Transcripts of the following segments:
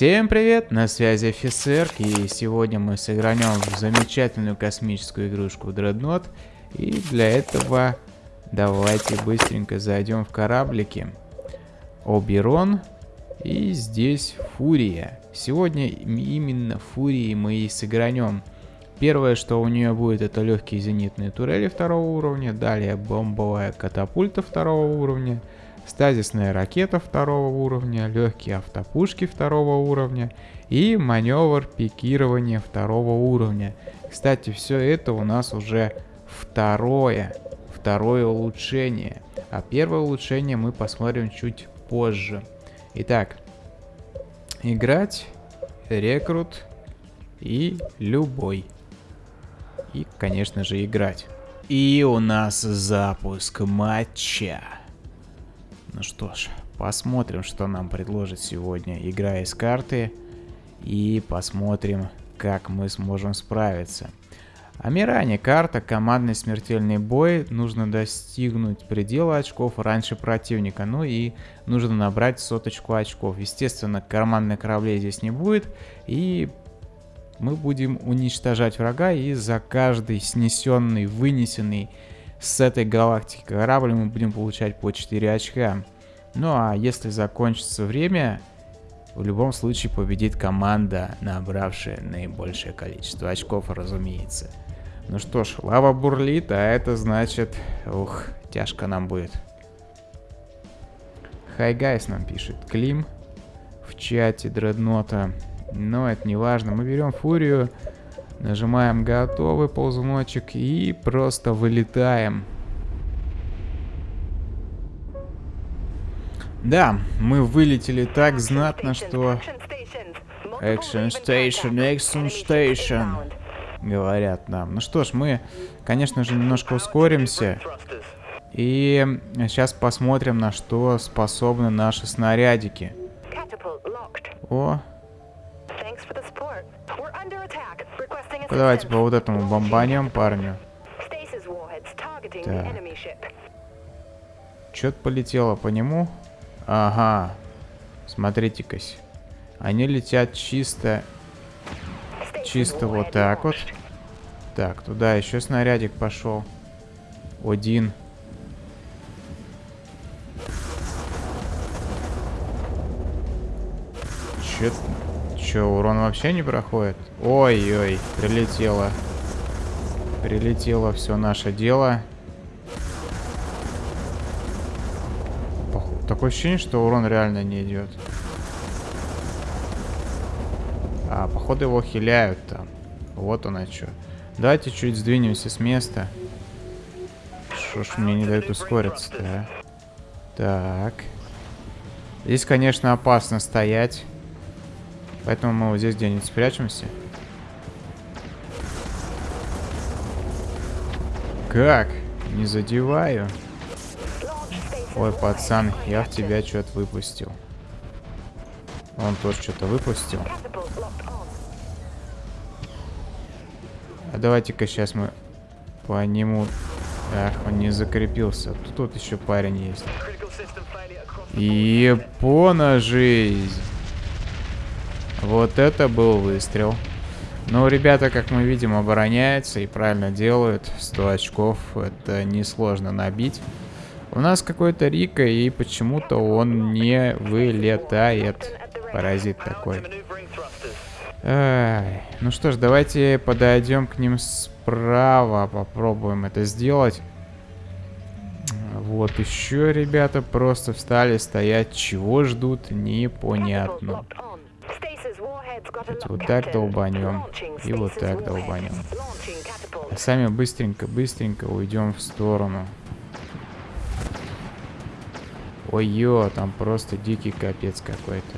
Всем привет, на связи офицер, и сегодня мы сыгранем в замечательную космическую игрушку Dreadnought. И для этого давайте быстренько зайдем в кораблики. Оберон и здесь Фурия. Сегодня именно Фурии мы и сыгранем. Первое, что у нее будет, это легкие зенитные турели второго уровня, далее бомбовая катапульта второго уровня, стазисная ракета второго уровня, легкие автопушки второго уровня и маневр пикирования второго уровня. Кстати, все это у нас уже второе, второе улучшение. А первое улучшение мы посмотрим чуть позже. Итак, играть, рекрут и любой. И, конечно же, играть. И у нас запуск матча. Ну что ж, посмотрим, что нам предложит сегодня игра из карты. И посмотрим, как мы сможем справиться. Амиране карта, командный смертельный бой. Нужно достигнуть предела очков раньше противника. Ну и нужно набрать соточку очков. Естественно, командных кораблей здесь не будет. И мы будем уничтожать врага. И за каждый снесенный, вынесенный с этой галактики корабль мы будем получать по 4 очка. Ну а если закончится время, в любом случае победит команда, набравшая наибольшее количество очков, разумеется. Ну что ж, лава бурлит, а это значит... Ух, тяжко нам будет. Хай гайс нам пишет. Клим в чате дреднота. Но это не важно. Мы берем фурию. Нажимаем готовый ползуночек и просто вылетаем. Да, мы вылетели так знатно, что... Action Station, Action Station, говорят нам. Ну что ж, мы, конечно же, немножко ускоримся. И сейчас посмотрим, на что способны наши снарядики. О, Давайте по вот этому бомбанем парню. Так. Что-то полетело по нему. Ага. Смотрите-кась. Они летят чисто... Чисто вот так вот. Так, туда еще снарядик пошел. Один. Че Че, урон вообще не проходит? Ой-ой, прилетело. Прилетело все наше дело. Такое ощущение, что урон реально не идет. А, походу его хиляют там. Вот он, что. Давайте чуть сдвинемся с места. Что ж мне не дают ускориться-то, а? Так. Здесь, конечно, опасно стоять. Поэтому мы вот здесь где-нибудь спрячемся. Как? Не задеваю. Ой, пацан, я в тебя что-то выпустил. Он тоже что-то выпустил. А давайте-ка сейчас мы по нему... Ах, он не закрепился. Тут, тут еще парень есть. Япона жизнь. Вот это был выстрел. Ну, ребята, как мы видим, обороняются и правильно делают. 100 очков это несложно набить. У нас какой-то Рика, и почему-то он не вылетает. Паразит такой. Ай. Ну что ж, давайте подойдем к ним справа. Попробуем это сделать. Вот еще ребята просто встали стоять. Чего ждут, непонятно. Вот так долбанем. И вот так долбанем. А сами быстренько-быстренько уйдем в сторону. Ой-ё, там просто дикий капец какой-то.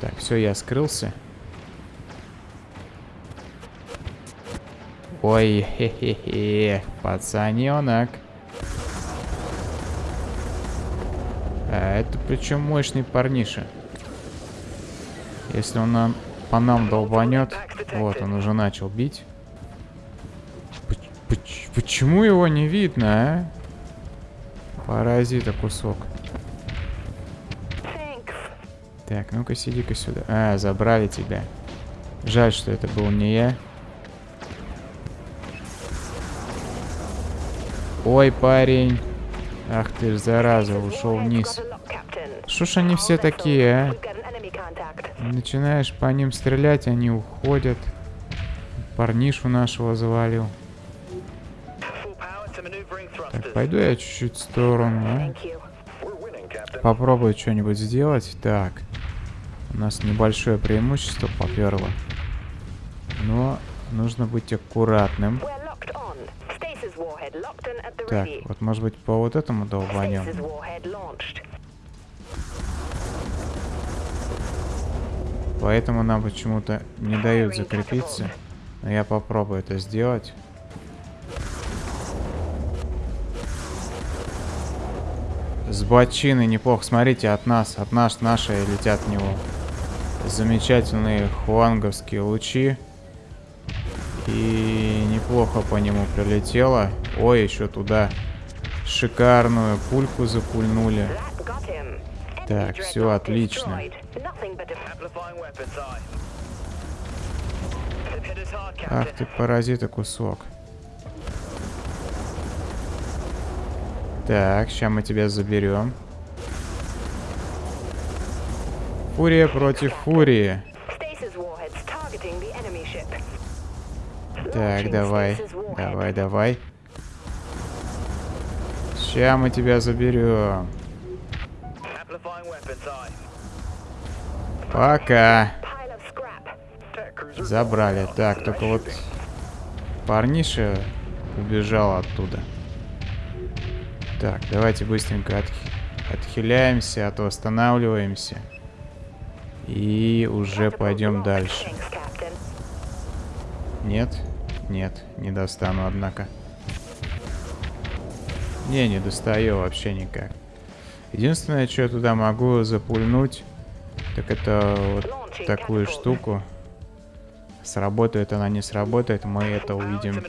Так, все, я скрылся. Ой, хе-хе-хе, пацаненок. А это причем мощный парниша. Если он нам, по нам долбанет... Вот, он уже начал бить. Почему его не видно, а? Паразита кусок. Так, ну-ка сиди-ка сюда. А, забрали тебя. Жаль, что это был не я. Ой, парень. Ах ты ж, зараза, ушел вниз. Что ж они все такие, а? Начинаешь по ним стрелять, они уходят. Парнишу нашего завалил. Так, пойду я чуть-чуть в сторону, а? Попробую что-нибудь сделать. Так. У нас небольшое преимущество поперло. Но нужно быть аккуратным. Так, вот может быть по вот этому долбанем. Поэтому нам почему-то не дают закрепиться. Но я попробую это сделать. С бочины неплохо. Смотрите, от нас, от нас наши летят в него. Замечательные хуанговские лучи. И неплохо по нему прилетело. Ой, еще туда шикарную пульку запульнули. Так, все отлично. Ах ты паразита кусок. Так, сейчас мы тебя заберем. Фурия против Фурии. Так, давай. Давай, давай. Сейчас мы тебя заберем. Пока. Забрали. Так, только вот парниша убежал оттуда. Так, давайте быстренько от... отхиляемся, а то останавливаемся. И уже пойдем дальше. Нет? Нет, не достану, однако. Не, не достаю вообще никак. Единственное, что я туда могу запульнуть, так это вот такую штуку. Сработает она, не сработает, мы это увидим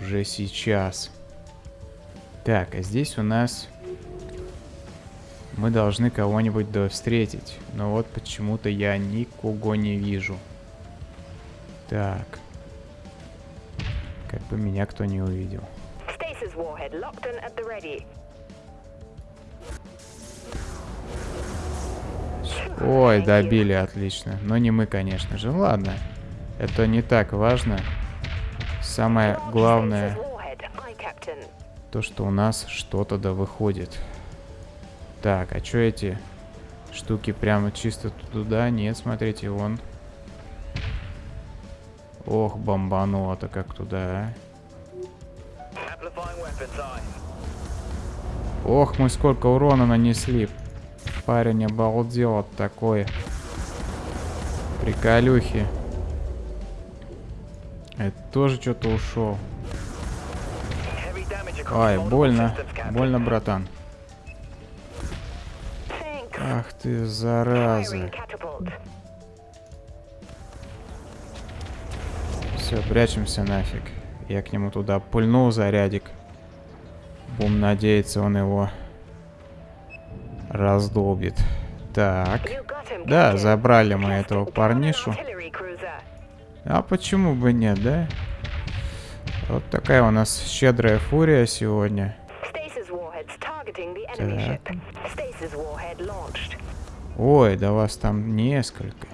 уже сейчас. Так, а здесь у нас... Мы должны кого-нибудь встретить. Но вот почему-то я никого не вижу. Так. Как бы меня кто не увидел. Ой, добили, отлично. Но не мы, конечно же. Ладно. Это не так важно. Самое главное то, что у нас что-то да выходит. Так, а что эти штуки прямо чисто туда? Нет, смотрите, вон. Ох, бомбануло-то как туда, а. Ох, мы сколько урона нанесли. Парень обалдел от такой приколюхи. Это тоже что-то ушел. Ай, больно. Больно, братан. Ах ты, зараза. Все, прячемся нафиг. Я к нему туда пульнул зарядик. Бум надеяться, он его раздолбит. Так. Да, забрали мы этого парнишу. А почему бы нет, да? Вот такая у нас щедрая фурия сегодня. Так. Ой, да вас там несколько.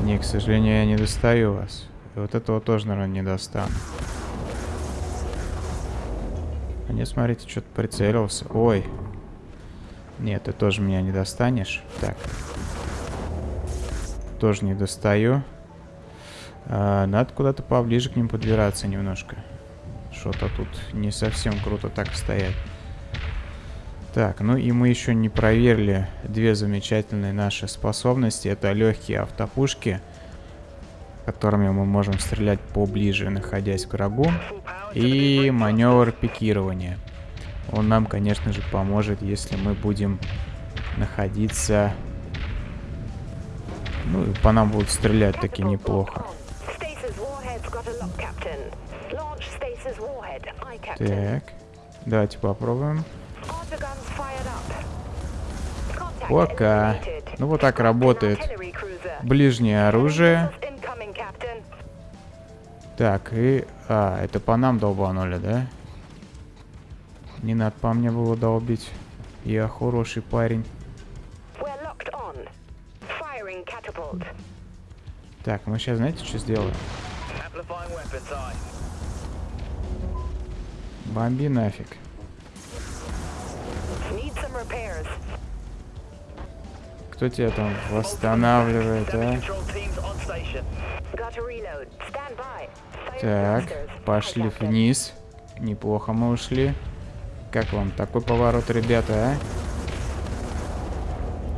Не, к сожалению, я не достаю вас. И вот этого тоже, наверное, не достану. Не, смотрите, что-то прицелился. Ой. Нет, ты тоже меня не достанешь. Так. Тоже не достаю. А, надо куда-то поближе к ним подбираться немножко. Что-то тут не совсем круто так стоять. Так, ну и мы еще не проверили две замечательные наши способности. Это легкие автопушки, которыми мы можем стрелять поближе, находясь к врагу. И маневр пикирования. Он нам, конечно же, поможет, если мы будем находиться... Ну, и по нам будут стрелять таки неплохо. Так, давайте попробуем. Пока. Ну вот так работает ближнее оружие. Так, и... А, это по нам долбанули, да? Не надо по мне было долбить. Я хороший парень. Так, мы сейчас знаете, что сделаем? Бомби нафиг. Кто тебя там восстанавливает, а? Так, пошли вниз. Неплохо мы ушли. Как вам такой поворот, ребята,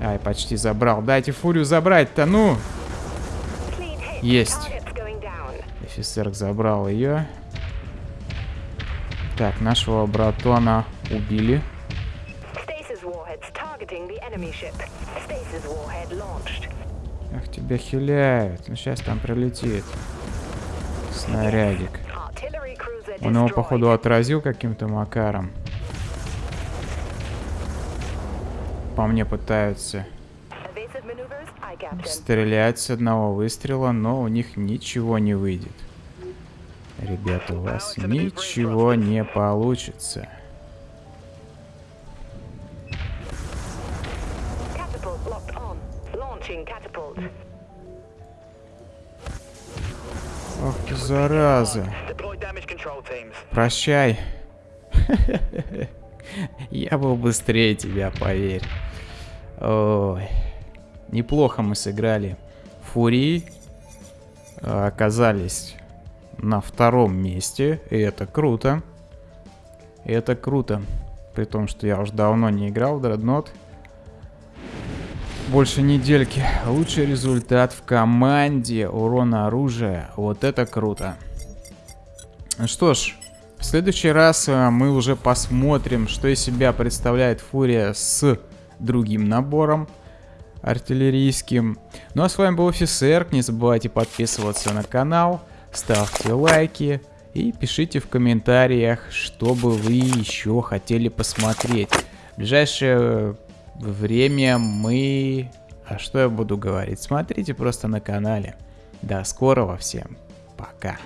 а? Ай, почти забрал. Дайте фурию забрать-то, ну! Есть. Офицер забрал ее. Так, нашего братона убили. Ах, тебя хиляют. Ну, сейчас там прилетит. Снарядик. Он его, походу, отразил каким-то макаром. По мне пытаются стрелять с одного выстрела, но у них ничего не выйдет. Ребята, у вас ничего не получится. Зараза. Прощай. Я был быстрее тебя, поверь. Ой. Неплохо мы сыграли. Фурии оказались на втором месте. И это круто. И это круто. При том, что я уже давно не играл в Dreadnought. Больше недельки. Лучший результат в команде. Урона оружия. Вот это круто. Что ж, в следующий раз э, мы уже посмотрим, что из себя представляет Фурия с другим набором артиллерийским. Ну а с вами был Офисер. Не забывайте подписываться на канал, ставьте лайки и пишите в комментариях, что бы вы еще хотели посмотреть. В ближайшее время мы... А что я буду говорить? Смотрите просто на канале. До скорого всем. Пока.